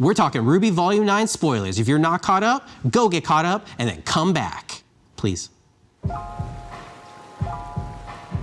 We're talking RWBY Volume 9 spoilers. If you're not caught up, go get caught up and then come back. Please.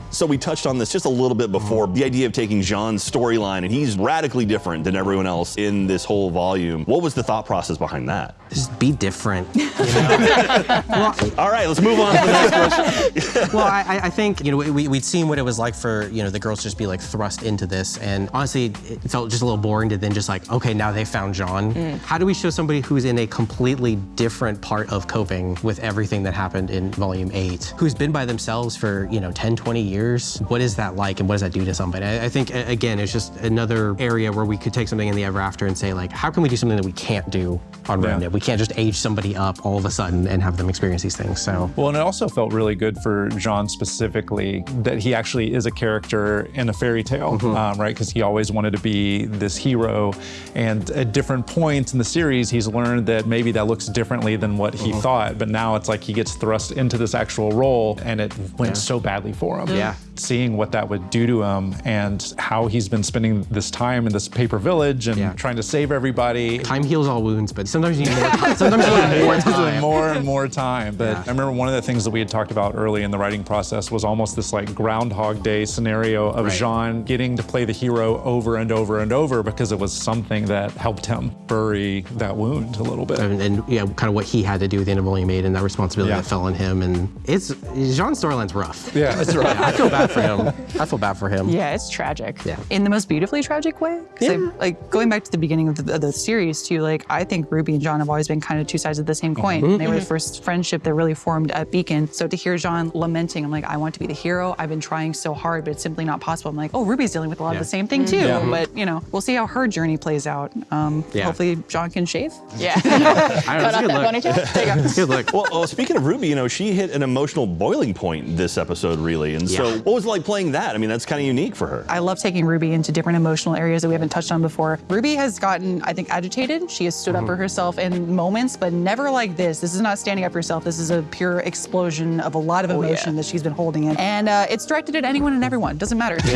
So we touched on this just a little bit before, the idea of taking Jaune's storyline, and he's radically different than everyone else in this whole volume. What was the thought process behind that? Just be different. You know? well, All right, let's move on to the next question. well, I, I, think, you know, we, we'd seen what it was like for, you know, the girls just be like thrust into this. And honestly, it felt just a little boring to then just like, okay, now they found Jaune. Mm. How do we show somebody who's in a completely different part of coping with everything that happened in volume eight, who's been by themselves for, you know, 10, 20 years, years. What is that like and what does that do to somebody? I, think, again, it's just another area where we could take something in the ever after and say, like, how can we do something that we can't do on yeah. Remnant? We can't just age somebody up all of a sudden and have them experience these things, so. Well, and it also felt really good for Jaune specifically that he actually is a character in a fairy tale, mm -hmm. um, right? Because he always wanted to be this hero. And at different points in the series, he's learned that maybe that looks differently than what he mm -hmm. thought. But now it's like he gets thrust into this actual role and it went yeah. so badly for him. Yeah seeing what that would do to him and how he's been spending this time in this paper village and yeah. trying to save everybody. Time heals all wounds, but sometimes you need more time. Sometimes you need more time. more and more time. But yeah. I remember one of the things that we had talked about early in the writing process was almost this like Groundhog Day scenario of right. Jaune getting to play the hero over and over and over because it was something that helped him bury that wound a little bit. And, and yeah, kind of what he had to do with the of Volume 8 and that responsibility yeah. that fell on him. And it's, Jaune's storyline's rough. Yeah, it's rough. I feel bad for him. I feel bad for him. Yeah, it's tragic. Yeah. In the most beautifully tragic way. Yeah. I, like going back to the beginning of the, of the, series too, like I think Ruby and Jaune have always been kind of two sides of the same coin. Mm -hmm. They were the first friendship that really formed at Beacon. So to hear Jaune lamenting, I'm like, I want to be the hero. I've been trying so hard, but it's simply not possible. I'm like, oh, Ruby's dealing with a lot yeah. of the same thing too. Yeah. But you know, we'll see how her journey plays out. Um, yeah. Hopefully Jaune can shave. Yeah. I know, it's good look. good look. Well, well, speaking of Ruby, you know, she hit an emotional boiling point this episode, really. And so what was it like playing that? I mean, that's kind of unique for her. I love taking Ruby into different emotional areas that we haven't touched on before. Ruby has gotten, I think, agitated. She has stood mm -hmm. up for mm-hmm. herself in moments, but never like this. This is not standing up for herself. This is a pure explosion of a lot of emotion oh, yeah. that she's been holding in. And uh, it's directed at anyone and everyone. Doesn't matter.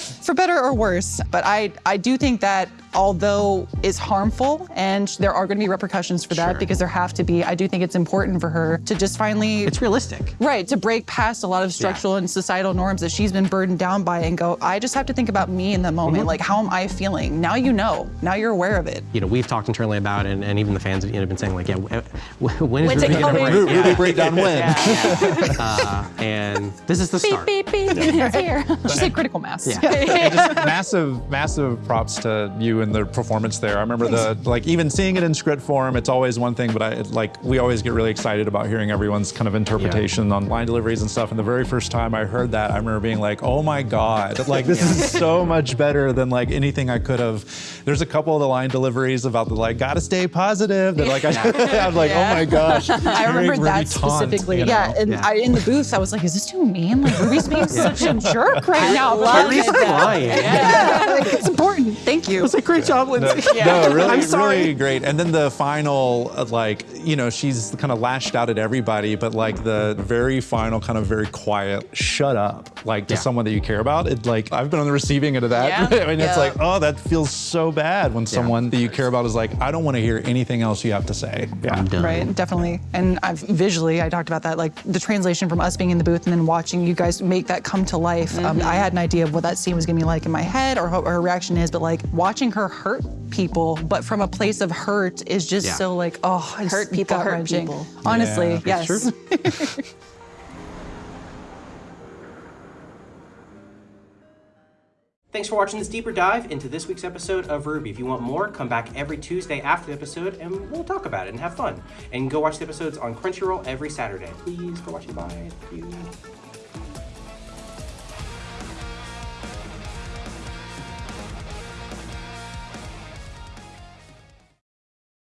for better or worse. But I, I do think that although is harmful and there are going to be repercussions for that sure. because there have to be, I do think it's important for her to just finally... It's realistic. Right, to break past a lot of structural yeah. and societal norms that she's been burdened down by and go, I just have to think about me in the moment. Mm -hmm. Like, how am I feeling? Now you know. Now you're aware of it. You know, we've talked internally about it and, and even the fans have you know, been saying like, yeah, when is Ruby going to break? Yeah. Ruby breakdown when? Yeah. uh, and this is the start. Beep, beep, beep, yeah. it's here. She's like critical mass. Yeah. massive, massive props to you and the performance there. I remember the, like even seeing it in script form, it's always one thing, but I, like, we always get really excited about hearing everyone's kind of interpretation yeah. on line deliveries and stuff. And the very first time I heard that, I remember being like, oh my God, like this is so much better than like anything I could have. There's a couple of the line deliveries about the like, gotta stay positive that like, I, I was like, yeah. oh my gosh. I remember that specifically. you know? Yeah, and yeah. I, in the booth, I was like, is this too mean? Like Ruby's being such a jerk right now. Love it. Yeah. like, it's important. Thank you. It's a great job, no, yeah. no, really, I'm sorry. really great. And then the final, uh, like, you know, she's kind of lashed out at everybody, but like the very final, kind of very quiet, shut up, like to yeah. someone that you care about. It like I've been on the receiving end of that, yeah. I mean, yeah. it's like, oh, that feels so bad when someone that you care about is like, I don't want to hear anything else you have to say. Yeah, right, definitely. And I've visually, I talked about that, like the translation from us being in the booth and then watching you guys make that come to life. Mm -hmm. um, mm-hmm. I had an idea of what that scene was gonna be like in my head or what her reaction is, but like watching her hurt people, but from a place of hurt is just yeah. so like, oh, hurt people, hurt people. Honestly, yeah, yes. Thanks for watching this deeper dive into this week's episode of RWBY. If you want more, come back every Tuesday after the episode and we'll talk about it and have fun. And go watch the episodes on Crunchyroll every Saturday. Please go watch it. Bye.